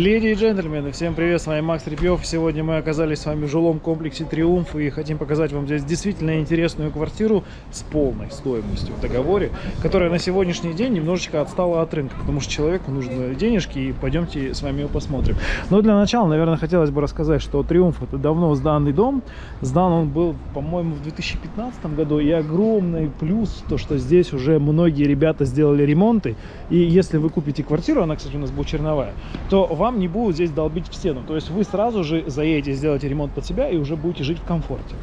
Леди и джентльмены, всем привет, с вами Макс Репьев. Сегодня мы оказались с вами в жилом комплексе Триумф и хотим показать вам здесь действительно интересную квартиру с полной стоимостью в договоре, которая на сегодняшний день немножечко отстала от рынка, потому что человеку нужны денежки и пойдемте с вами ее посмотрим. Но для начала, наверное, хотелось бы рассказать, что Триумф это давно сданный дом. Сдан он был, по-моему, в 2015 году и огромный плюс то, что здесь уже многие ребята сделали ремонты и если вы купите квартиру, она, кстати, у нас будет черновая, то вам не будут здесь долбить в стену. То есть вы сразу же заедете, сделаете ремонт под себя и уже будете жить в комфорте.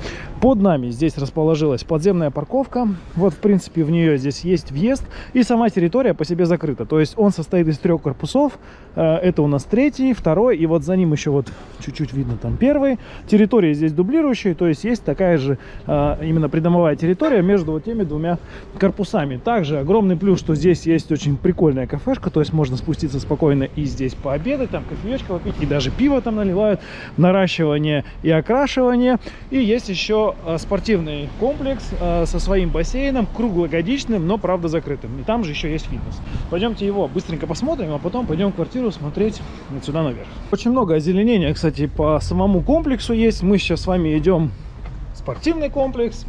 Под нами здесь расположилась подземная парковка. Вот, в принципе, в нее здесь есть въезд. И сама территория по себе закрыта. То есть он состоит из трех корпусов. Э, это у нас третий, второй. И вот за ним еще вот чуть-чуть видно там первый. Территория здесь дублирующая. То есть есть такая же э, именно придомовая территория между вот теми двумя корпусами. Также огромный плюс, что здесь есть очень прикольная кафешка. То есть можно спуститься спокойно и здесь пообедать там кофеечка попить, и даже пиво там наливают, наращивание и окрашивание. И есть еще э, спортивный комплекс э, со своим бассейном, круглогодичным, но, правда, закрытым. И там же еще есть фитнес. Пойдемте его быстренько посмотрим, а потом пойдем в квартиру смотреть вот сюда наверх. Очень много озеленения, кстати, по самому комплексу есть. Мы сейчас с вами идем в спортивный комплекс.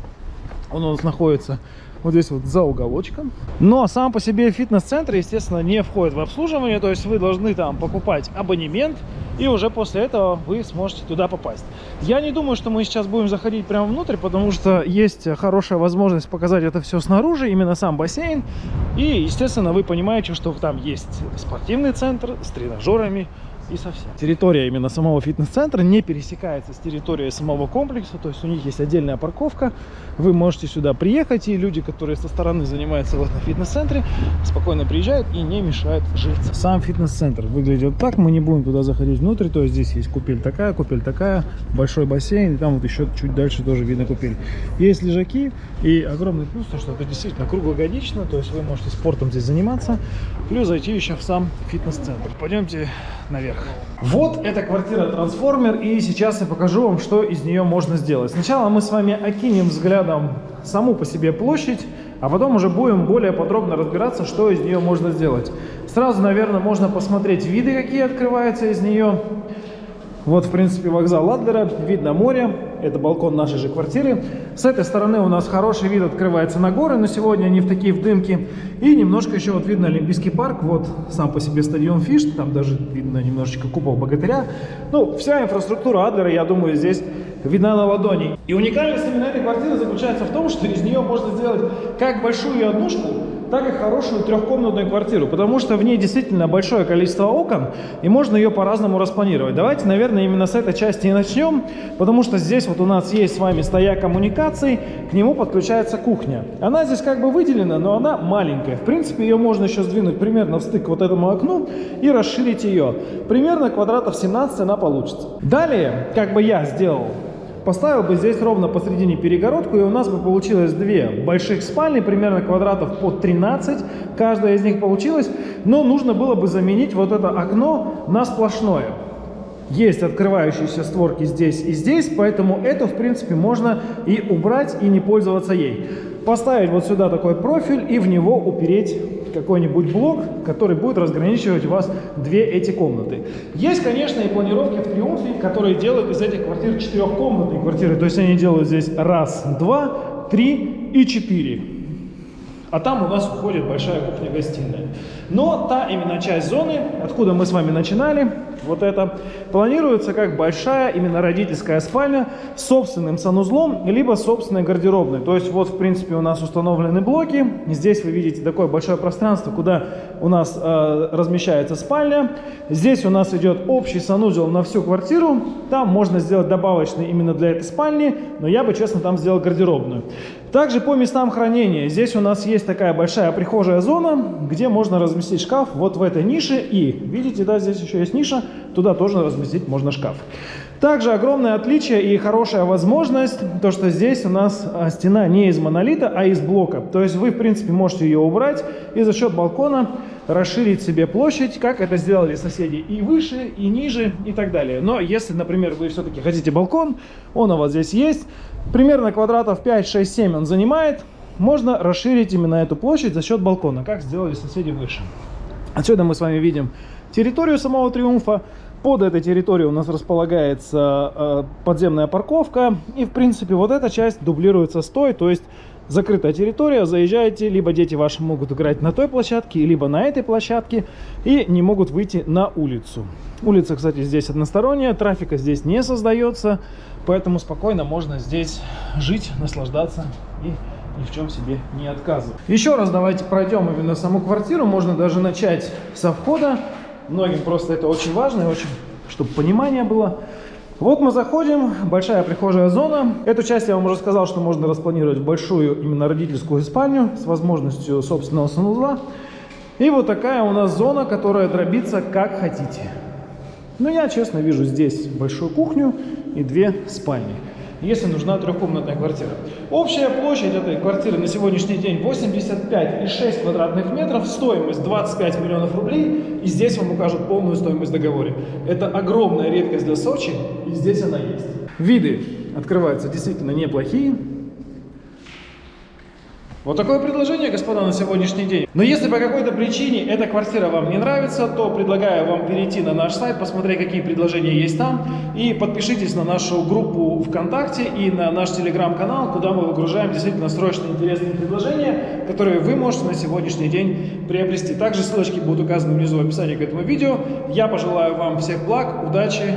Он у нас находится вот здесь вот за уголочком. Но сам по себе фитнес-центр, естественно, не входит в обслуживание, то есть вы должны там покупать абонемент, и уже после этого вы сможете туда попасть. Я не думаю, что мы сейчас будем заходить прямо внутрь, потому что есть хорошая возможность показать это все снаружи, именно сам бассейн. И, естественно, вы понимаете, что там есть спортивный центр с тренажерами, и совсем. Территория именно самого фитнес-центра не пересекается с территорией самого комплекса, то есть у них есть отдельная парковка, вы можете сюда приехать, и люди, которые со стороны занимаются в этом фитнес-центре, спокойно приезжают и не мешают жить. Сам фитнес-центр выглядит так, мы не будем туда заходить внутрь, то есть здесь есть купель такая, купель такая, большой бассейн, и там вот еще чуть дальше тоже видно купель. Есть лежаки, и огромный плюс, то, что это действительно круглогодично, то есть вы можете спортом здесь заниматься, плюс зайти еще в сам фитнес-центр. Пойдемте наверх. Вот эта квартира трансформер, и сейчас я покажу вам, что из нее можно сделать. Сначала мы с вами окинем взглядом саму по себе площадь, а потом уже будем более подробно разбираться, что из нее можно сделать. Сразу, наверное, можно посмотреть виды, какие открываются из нее. Вот, в принципе, вокзал Адлера, видно море, это балкон нашей же квартиры. С этой стороны у нас хороший вид открывается на горы, но сегодня они в такие в дымке. И немножко еще вот видно Олимпийский парк, вот сам по себе стадион Фиш, там даже видно немножечко купол Богатыря. Ну, вся инфраструктура Адлера, я думаю, здесь видна на ладони. И уникальность именно этой квартиры заключается в том, что из нее можно сделать как большую однушку, так и хорошую трехкомнатную квартиру, потому что в ней действительно большое количество окон, и можно ее по-разному распланировать. Давайте, наверное, именно с этой части и начнем, потому что здесь вот у нас есть с вами стояк коммуникаций, к нему подключается кухня. Она здесь как бы выделена, но она маленькая. В принципе, ее можно еще сдвинуть примерно в стык вот этому окну и расширить ее. Примерно квадратов 17 она получится. Далее, как бы я сделал Поставил бы здесь ровно посередине перегородку, и у нас бы получилось две больших спальни, примерно квадратов по 13, каждая из них получилась, но нужно было бы заменить вот это окно на сплошное. Есть открывающиеся створки здесь и здесь, поэтому это, в принципе, можно и убрать, и не пользоваться ей. Поставить вот сюда такой профиль и в него упереть какой-нибудь блок, который будет разграничивать у вас две эти комнаты. Есть, конечно, и планировки в Триумфе, которые делают из этих квартир четырехкомнатные квартиры. То есть они делают здесь раз, два, три и четыре. А там у нас уходит большая кухня-гостиная. Но та именно часть зоны, откуда мы с вами начинали, вот это, планируется как большая именно родительская спальня с собственным санузлом, либо собственной гардеробной. То есть вот, в принципе, у нас установлены блоки. Здесь вы видите такое большое пространство, куда у нас э, размещается спальня. Здесь у нас идет общий санузел на всю квартиру. Там можно сделать добавочный именно для этой спальни, но я бы, честно, там сделал гардеробную. Также по местам хранения. Здесь у нас есть такая большая прихожая зона, где можно разместить шкаф вот в этой нише. И, видите, да, здесь еще есть ниша, туда тоже разместить можно шкаф. Также огромное отличие и хорошая возможность, то что здесь у нас а, стена не из монолита, а из блока. То есть вы, в принципе, можете ее убрать и за счет балкона расширить себе площадь, как это сделали соседи и выше, и ниже, и так далее. Но если, например, вы все-таки хотите балкон, он у вас здесь есть, примерно квадратов 5, 6, 7 он занимает, можно расширить именно эту площадь за счет балкона, как сделали соседи выше. Отсюда мы с вами видим территорию самого Триумфа. Под этой территорией у нас располагается э, подземная парковка. И, в принципе, вот эта часть дублируется с той, то есть закрытая территория, заезжаете, либо дети ваши могут играть на той площадке, либо на этой площадке и не могут выйти на улицу. Улица, кстати, здесь односторонняя, трафика здесь не создается, поэтому спокойно можно здесь жить, наслаждаться и ни в чем себе не отказывать. Еще раз давайте пройдем именно саму квартиру, можно даже начать со входа. Многим просто это очень важно и очень, чтобы понимание было. Вот мы заходим, большая прихожая зона. Эту часть я вам уже сказал, что можно распланировать в большую именно родительскую спальню с возможностью собственного санузла. И вот такая у нас зона, которая дробится как хотите. Но я, честно, вижу здесь большую кухню и две спальни если нужна трехкомнатная квартира. Общая площадь этой квартиры на сегодняшний день 85,6 квадратных метров, стоимость 25 миллионов рублей, и здесь вам укажут полную стоимость в договоре. Это огромная редкость для Сочи, и здесь она есть. Виды открываются действительно неплохие. Вот такое предложение, господа, на сегодняшний день. Но если по какой-то причине эта квартира вам не нравится, то предлагаю вам перейти на наш сайт, посмотреть, какие предложения есть там, и подпишитесь на нашу группу ВКонтакте и на наш телеграм-канал, куда мы выгружаем действительно срочные интересные предложения, которые вы можете на сегодняшний день приобрести. Также ссылочки будут указаны внизу в описании к этому видео. Я пожелаю вам всех благ, удачи